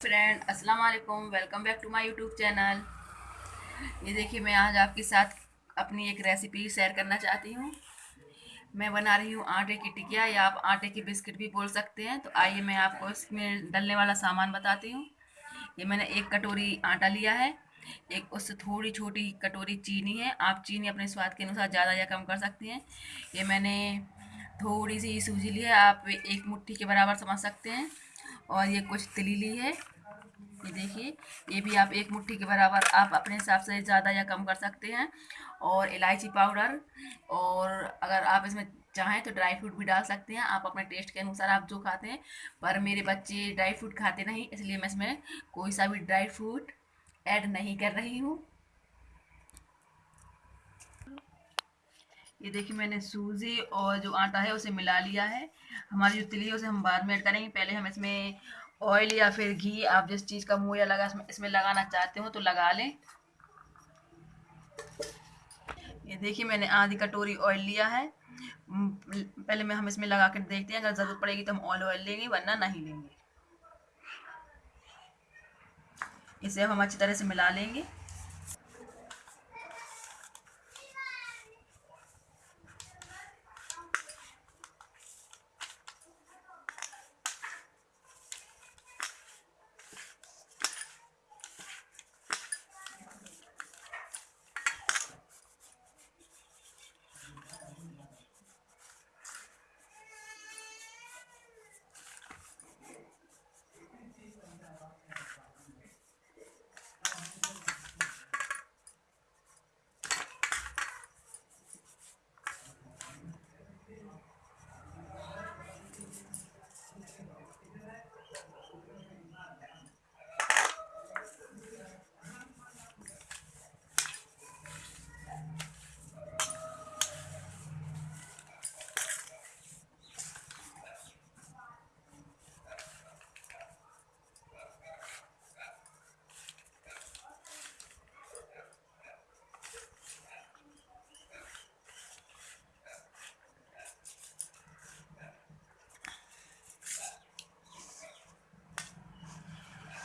Friend अस्सलाम वालेकुम welcome back to my YouTube channel ये देखिए, मैं आज आपके साथ अपनी एक रेसिपी शेयर करना चाहती हूँ। मैं बना रही हूँ आटे की टिकिया, या आप आटे की बिस्किट भी बोल सकते हैं। तो आइए मैं आपको इसमें डलने वाला सामान बताती हूँ। ये मैंने एक कटोरी आटा लिया है। एक उससे थोड़ी छोटी कटोरी चीनी है। आप चीनी अपने स्वाद के अनुसार ज़्यादा या कम कर सकती हैं। ये मैंने थोड़ी सी सूजी ली है। आप एक मुट्ठी के बराबर समझ सकते हैं। और ये कुछ तिली ली है। ये देखिए, ये भी आप एक मुट्ठी के बराबर आप अपने हिसाब से ज़्यादा या कम कर सकते हैं। और इलायची पाउडर, और अगर आप इसमें चाहें तो ड्राई फ्रूट भी डाल सकते हैं। आप अपने टेस्ट के अनुसार आप जो खाते हैं, पर मेरे बच्चे ड्राई फ्रूट खाते नहीं, इसलिए मैं इसमें कोई सा भी ड्राई फ्रूट ऐड नहीं कर रही हूँ। ये देखिए मैंने सूजी और जो आटा है उसे मिला लिया है। हमारी जो तिली है उसे हम बाद में ऐड करेंगे। पहले हम इसमें ऑयल या फिर घी, आप जिस चीज़ का मुँह या लगा इसमें लगाना चाहते हो तो लगा लें। ये देखिए मैंने आधी कटोरी ऑयल लिया है। पहले मैं हम इसमें लगा कर देखते हैं। अगर ज़रूरत पड़ेगी तो हम ऑयल ऑयल लेंगे, वरना नहीं लेंगे। इसे हम अच्छी तरह से मिला लेंगे।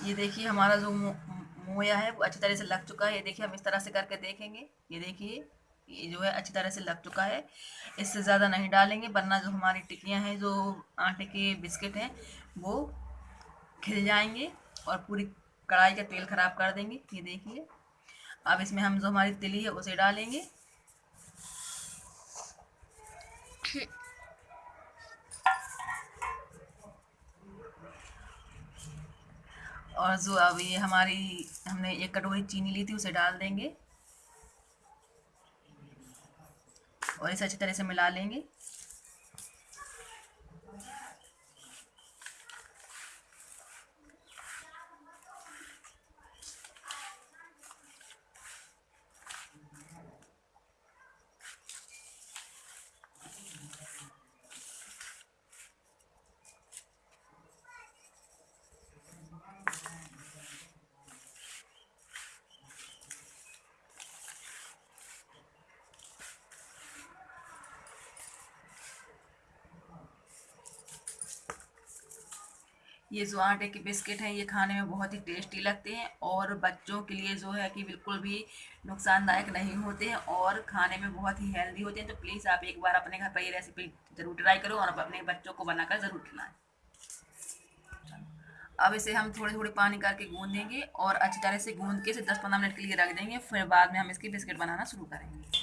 ये देखिए हमारा जो मोया है वो अच्छी तरह से लग चुका है। ये देखिए हम इस तरह से करके देखेंगे। ये देखिए, ये जो है अच्छी तरह से लग चुका है। इससे ज़्यादा नहीं डालेंगे, वरना जो हमारी टिकियाँ हैं, जो आटे के बिस्किट हैं, वो खिल जाएँगे और पूरी कढ़ाई का तेल ख़राब कर देंगे। ये देखिए, अब इसमें हम जो हमारी तिली है, उसे डालेंगे। और जो अब ये हमारी, हमने एक कटोरी चीनी ली थी, उसे डाल देंगे। और इसे अच्छी तरह से मिला लेंगे। ये जो आटे के बिस्किट हैं, ये खाने में बहुत ही टेस्टी लगते हैं और बच्चों के लिए जो है कि बिल्कुल भी नुकसानदायक नहीं होते हैं और खाने में बहुत ही हेल्दी होते हैं। तो प्लीज़ आप एक बार अपने घर पर ये रेसिपी ज़रूर ट्राई करो और अपने बच्चों को बनाकर ज़रूर खिलाएँ। अब इसे हम थोड़े थोड़े पानी करके गूंद देंगे और अच्छी तरह से गूंद के इसे दस पंद्रह मिनट के लिए रख देंगे, फिर बाद में हम इसकी बिस्किट बनाना शुरू करेंगे।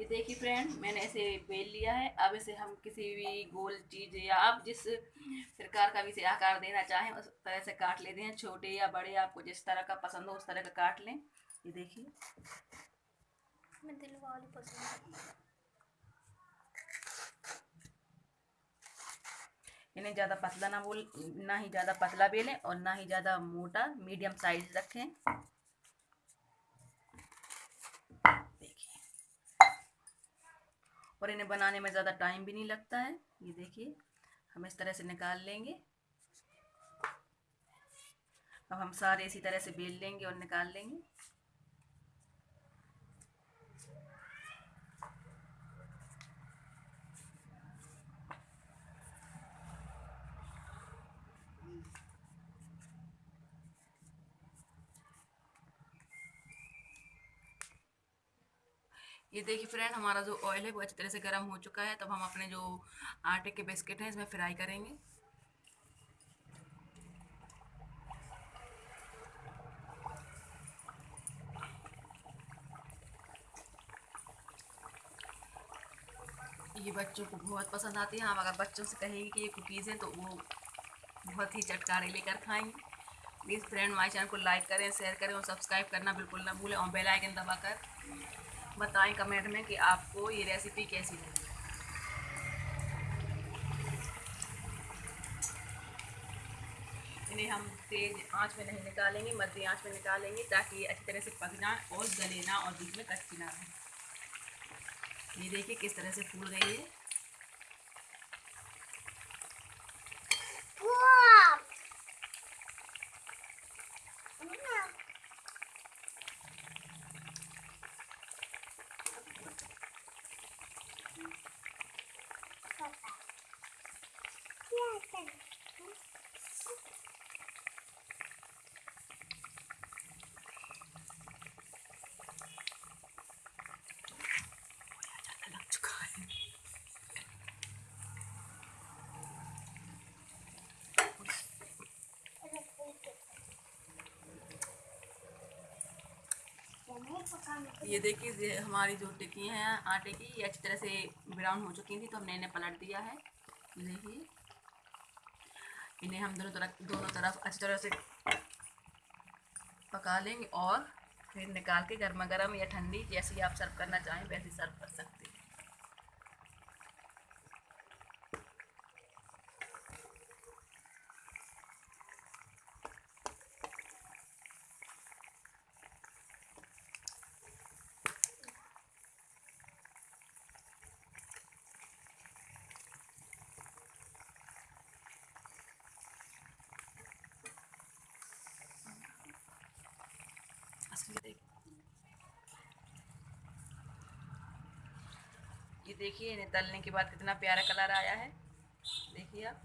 ये देखिए फ्रेंड मैंने ऐसे बेल लिया है। अब इसे हम किसी भी गोल चीज़ या आप जिस प्रकार का भी इसे आकार देना चाहें उस तरह से काट लेते हैं। छोटे या बड़े आपको जिस तरह का पसंद हो उस तरह का काट लें। ये देखिए। इन्हें ज़्यादा पतला ना बोल ना ही ज़्यादा पतला बेलें और ना ही ज़्यादा मोटा मीडियम साइज़ रखें। और इन्हें बनाने में ज़्यादा टाइम भी नहीं लगता है। ये देखिए, हम इस तरह से निकाल लेंगे। अब हम सारे इसी तरह से बेल लेंगे और निकाल लेंगे। ये देखिए फ्रेंड हमारा जो ऑयल है वो अच्छी तरह से गर्म हो चुका है। तब हम अपने जो आटे के बिस्किट हैं, इसमें फ्राई करेंगे। ये बच्चों को बहुत पसंद आती है। हम अगर बच्चों से कहेंगे कि ये कुकीज़ हैं तो वो बहुत ही चटकारे लेकर खाएँगे। प्लीज़ फ्रेंड हमारे चैनल को लाइक करें शेयर करें और सब्सक्राइब करना बिल्कुल ना भूलें और बेल आइकन दबाकर। बताएँ कमेंट में कि आपको ये रेसिपी कैसी लगी। इन्हें हम तेज आँच में नहीं निकालेंगे, मध्य आँच में निकालेंगे ताकि ये अच्छी तरह से पक जाए और गले ना और बीच में कच्ची ना रहे। ये देखिए किस तरह से फूल गई है लग चुका है ये देखिए हमारी जो टिक्की हैं, आटे की, ये अच्छी तरह से ब्राउन हो चुकी थी तो हमने इन्हें पलट दिया है। देखिए। इन्हें हम दोनों तरफ़ दोनों तरफ़, अच्छी तरह से पका लेंगे और फिर निकाल के गर्मा गर्म या ठंडी जैसी आप सर्व करना चाहें, वैसे सर्व कर सकते हैं। ये देखिए इन्हें तलने के बाद कितना प्यारा कलर आया है। देखिए आप।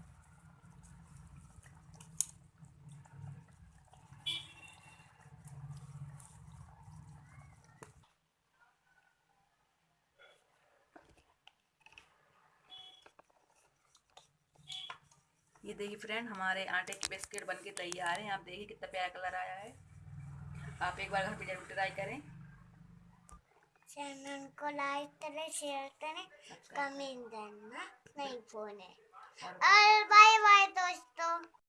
ये देखिए फ्रेंड, हमारे आटे के बिस्किट बनके तैयार हैं। आप देखिए कितना प्यारा कलर आया है। आप एक बार घर पे ज़रूर ट्राई करें। चैनल को लाइक करें शेयर करें कमेंट करना नहीं भूलें। और बाय बाय दोस्तों।